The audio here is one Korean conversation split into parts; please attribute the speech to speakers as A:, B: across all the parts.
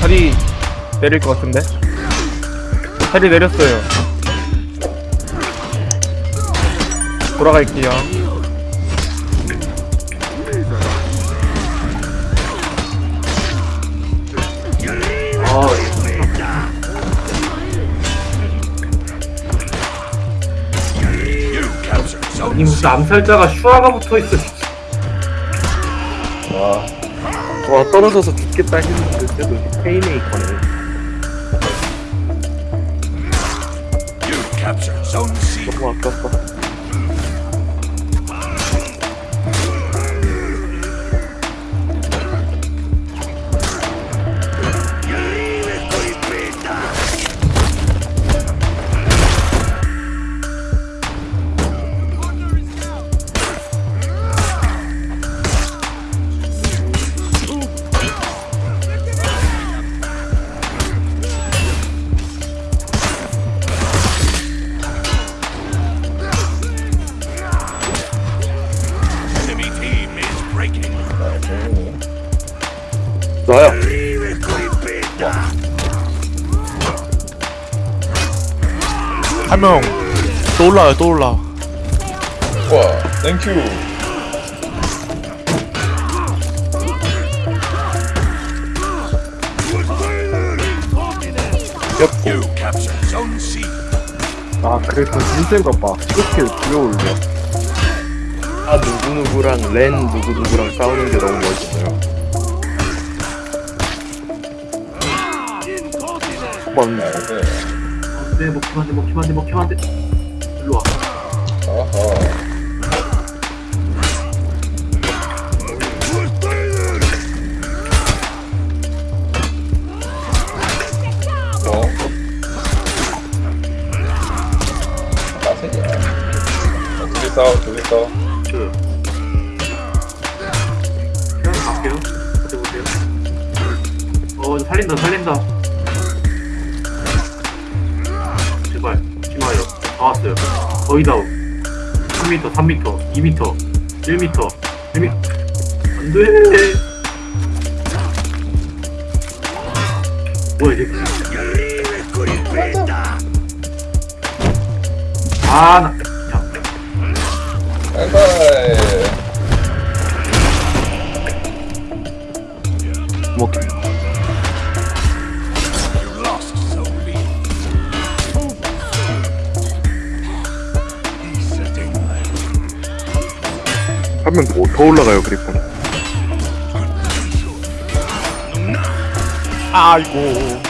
A: 다리 내릴 것 같은데? 다리 내렸어요. 돌아갈게요.
B: 아, 이 무슨 암살자가 슈아가 붙어 있어. 진짜.
C: 와, 와 떨어져서 죽겠다 했는데 그래도 페이메이커네. 너무 아깝다.
D: 한명또 올라요 또 올라
C: 와, 땡큐.
A: 아, 그래서 힘센 것 봐. 이렇게 들어올려.
C: 아 누구누구랑 렌 누구누구랑 싸우는 게 너무 멋있어요.
A: 번.
B: 네, 먹히면 안 돼, 먹히면 안 돼, 먹히면 안 돼. 일로 와.
C: 어? 나세냐? 어떻게 싸워? 어떻게 싸워?
B: 저. 그냥 갈게요. 버텨보세요. 어, 살린다, 살린다. 다 왔어요. 거의 다. 3m, 3m, 2m, 1m, 1m. 안 돼. 뭐야, 이게. 아, 나. 자,
C: 바이바이.
A: 뭐,
D: 한 명 더 올라가요 그리폰 아이고.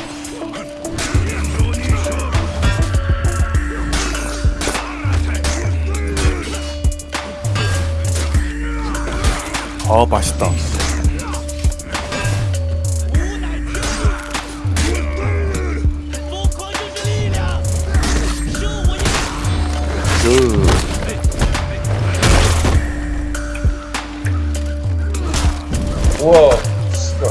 D: 아 맛있다
C: 우와, 씨발.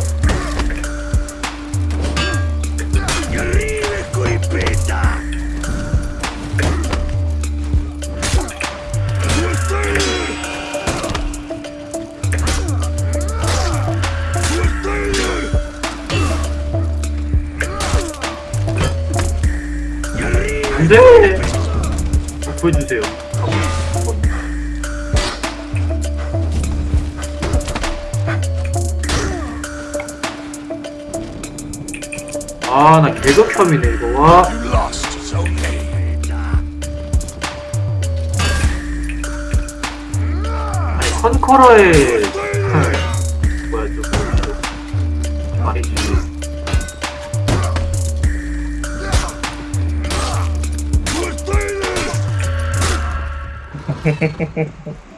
B: 안 돼! 보여주세요. 아, 나 개극혐이네, 이거. 와. 아니, 컨커러의. 뭐야, 저, 말이지.